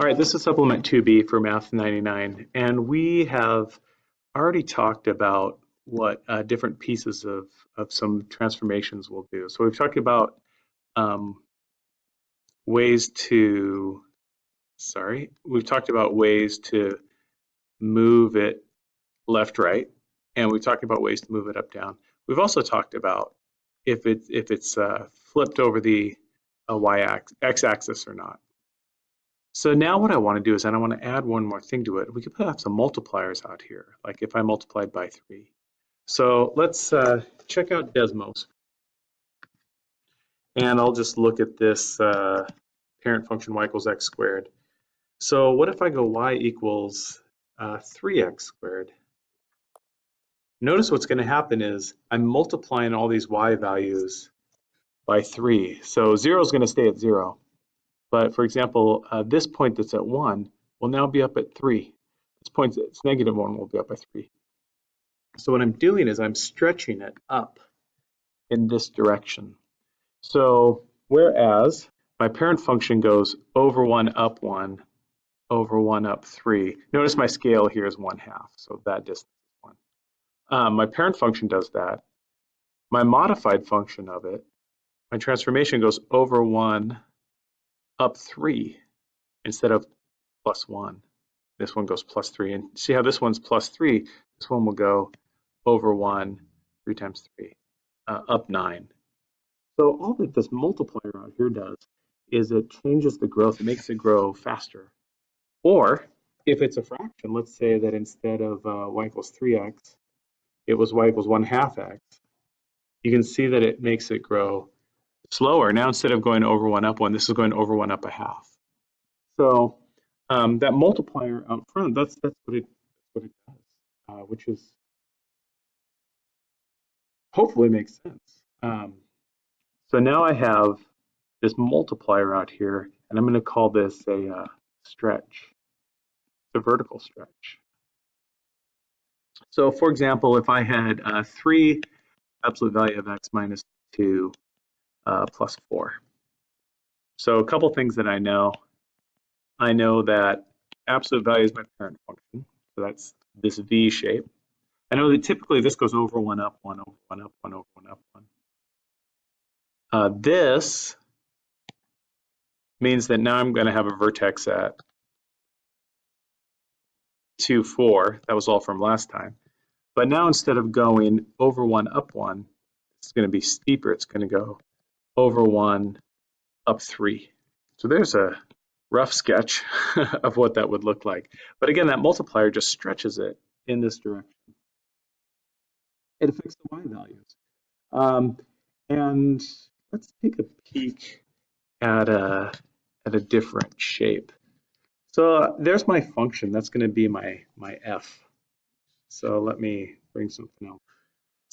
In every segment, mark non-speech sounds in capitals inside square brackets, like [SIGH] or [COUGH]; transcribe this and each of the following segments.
All right, this is supplement 2B for Math 99, and we have already talked about what uh, different pieces of, of some transformations will do. So we've talked about um, ways to, sorry, we've talked about ways to move it left, right, and we've talked about ways to move it up, down. We've also talked about if, it, if it's uh, flipped over the uh, y-axis, or not. So now what I want to do is I want to add one more thing to it. We could put some multipliers out here, like if I multiplied by 3. So let's uh, check out Desmos. And I'll just look at this uh, parent function y equals x squared. So what if I go y equals uh, 3x squared? Notice what's going to happen is I'm multiplying all these y values by 3. So 0 is going to stay at 0. But for example, uh, this point that's at 1 will now be up at 3. This point that's negative 1 will be up by 3. So what I'm doing is I'm stretching it up in this direction. So whereas my parent function goes over 1 up 1 over 1 up 3. Notice my scale here is 1 half, so that distance is 1. Um, my parent function does that. My modified function of it, my transformation goes over 1 up 3 instead of plus 1. This one goes plus 3. And see how this one's plus 3? This one will go over 1, 3 times 3, uh, up 9. So all that this multiplier out here does is it changes the growth. It makes it grow faster. Or if it's a fraction, let's say that instead of uh, y equals 3x, it was y equals 1 half x, you can see that it makes it grow slower. Now instead of going over one up one, this is going over one up a half. So um, that multiplier out front, that's that's what it what it does, uh, which is hopefully makes sense. Um, so now I have this multiplier out here, and I'm going to call this a uh, stretch, a vertical stretch. So for example, if I had uh, 3 absolute value of x minus 2 uh, plus 4. So a couple things that I know. I know that absolute value is my parent function. So that's this V shape. I know that typically this goes over 1 up, 1 over 1 up, 1 over 1 up, 1. Uh, this means that now I'm going to have a vertex at 2, 4. That was all from last time. But now instead of going over 1 up 1, it's going to be steeper. It's going to go over 1 up 3. So there's a rough sketch [LAUGHS] of what that would look like. But again, that multiplier just stretches it in this direction. It affects the y values. Um, and let's take a peek at a, at a different shape. So there's my function. That's going to be my, my f. So let me bring something else.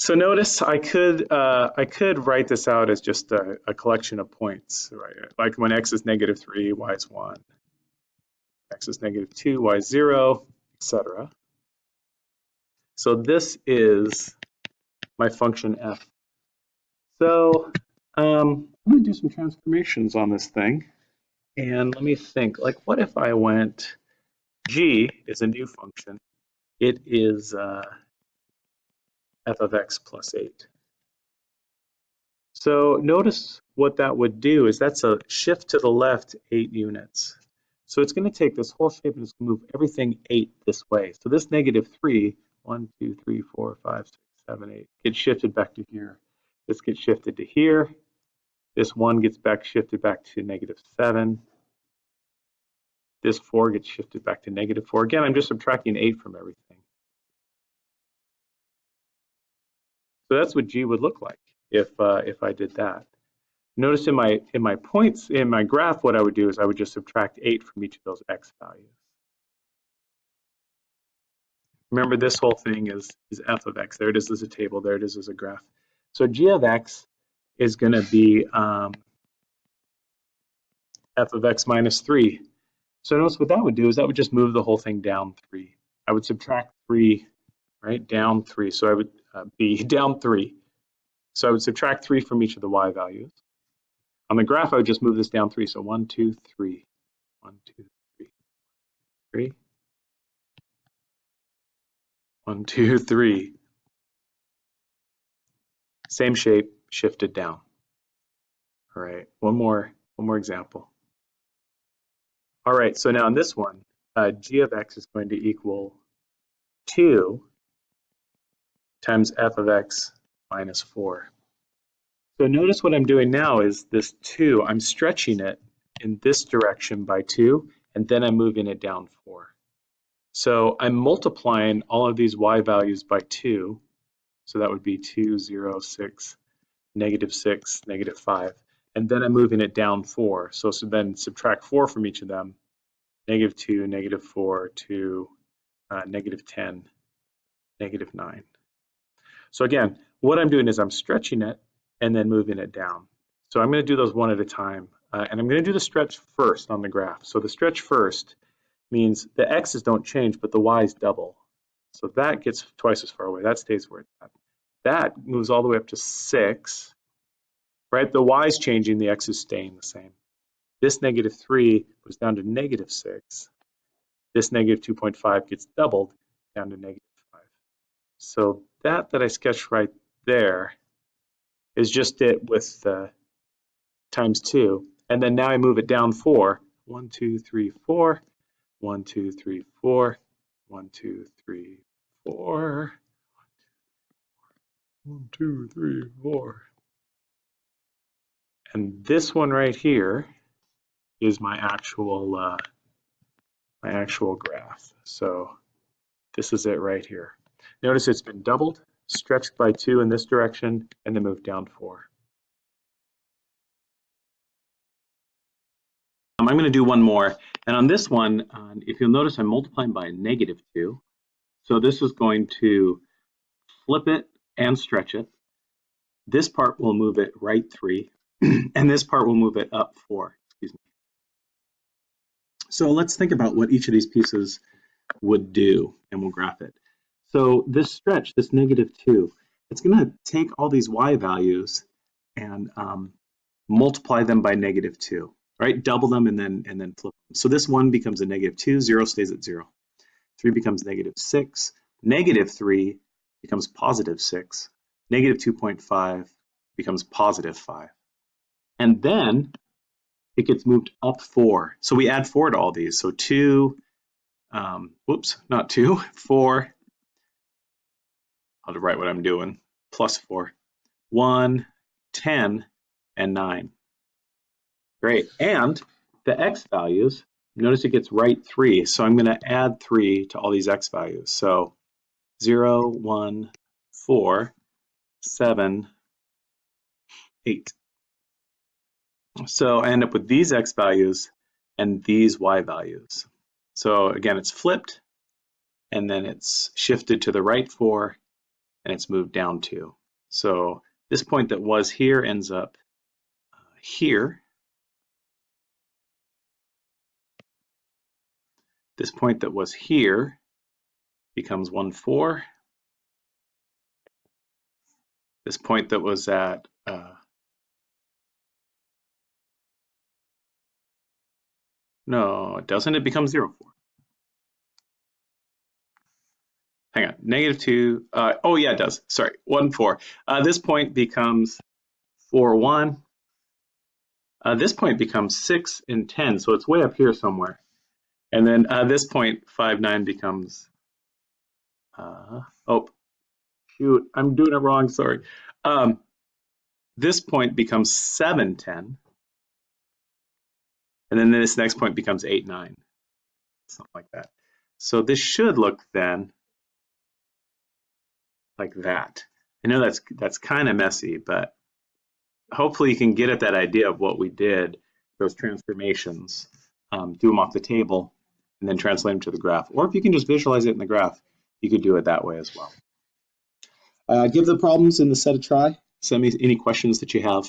So notice I could uh, I could write this out as just a, a, collection of points, right? Like when x is negative three, y is one, x is negative two, y is zero, etc. So this is my function f. So um, I'm going to do some transformations on this thing, and let me think. Like, what if I went g is a new function. It is uh, f of x plus 8. So notice what that would do is that's a shift to the left 8 units. So it's going to take this whole shape and to move everything 8 this way. So this negative 3, 1, 2, 3, 4, 5, 6, 7, 8, gets shifted back to here. This gets shifted to here. This 1 gets back shifted back to negative 7. This 4 gets shifted back to negative 4. Again, I'm just subtracting 8 from everything. So that's what G would look like if uh, if I did that. Notice in my in my points in my graph, what I would do is I would just subtract eight from each of those x values. Remember, this whole thing is is f of x. There it is as a table. There it is as a graph. So g of x is going to be um, f of x minus 3. So notice what that would do is that would just move the whole thing down 3. I would subtract 3, right, down 3. So I would uh, be [LAUGHS] down three. So I would subtract three from each of the y values. On the graph, I would just move this down three. So one, two, three, one, two, three. three. One, two, three. Same shape, shifted down. All right, one more, one more example. All right, so now in this one, uh, g of x is going to equal 2 times f of x minus 4. So notice what I'm doing now is this 2, I'm stretching it in this direction by 2, and then I'm moving it down 4. So I'm multiplying all of these y values by 2. So that would be 2, 0, 6, negative 6, negative 5. And then I'm moving it down 4. So, so then subtract 4 from each of them. Negative 2, negative 4, 2, uh, negative 10, negative 9. So again, what I'm doing is I'm stretching it and then moving it down. So I'm going to do those one at a time. Uh, and I'm going to do the stretch first on the graph. So the stretch first means the x's don't change, but the y's double. So that gets twice as far away. That stays where it's at. That moves all the way up to 6. Right? The y's changing, the x is staying the same. This negative 3 goes down to negative 6. This negative 2.5 gets doubled down to negative 5. So that that I sketched right there is just it with uh, times 2. And then now I move it down 4. 1, 2, 3, 4. 1, 2, 3, 4. 1, 2, 3, 4. 1, 2, 3, 4. And this one right here is my actual uh, my actual graph. So this is it right here. Notice it's been doubled, stretched by two in this direction, and then moved down four. Um, I'm going to do one more. And on this one, uh, if you'll notice, I'm multiplying by a negative 2. So this is going to flip it and stretch it. This part will move it right 3, [CLEARS THROAT] and this part will move it up 4. Excuse me. So let's think about what each of these pieces would do, and we'll graph it. So this stretch, this negative 2, it's going to take all these y values and um, multiply them by negative 2 right? Double them and then and then flip them. So this one becomes a negative two, zero stays at zero. Three becomes negative six, negative three becomes positive six, negative 2.5 becomes positive five. And then it gets moved up four. So we add four to all these. So two, um, whoops, not two, [LAUGHS] four. I'll write what I'm doing, plus four. One, 10, and nine. Great. And the x values, notice it gets right 3. So I'm going to add 3 to all these x values. So 0, 1, 4, 7, 8. So I end up with these x values and these y values. So again, it's flipped, and then it's shifted to the right 4, and it's moved down 2. So this point that was here ends up uh, here, This point that was here becomes 1, 4. This point that was at uh, no, it doesn't. It becomes 0, 4. Hang on, negative 2. Uh, oh, yeah, it does. Sorry, 1, 4. Uh, this point becomes 4, 1. Uh, this point becomes 6 and 10, so it's way up here somewhere. And then at this point, 5, 9 becomes, uh, oh, shoot, I'm doing it wrong, sorry. Um, this point becomes 7, 10. And then this next point becomes 8, 9, something like that. So this should look then like that. I know that's that's kind of messy, but hopefully you can get at that idea of what we did, those transformations, um, do them off the table, and then translate them to the graph. Or if you can just visualize it in the graph, you could do it that way as well. Uh, give the problems in the set a try. Send me any questions that you have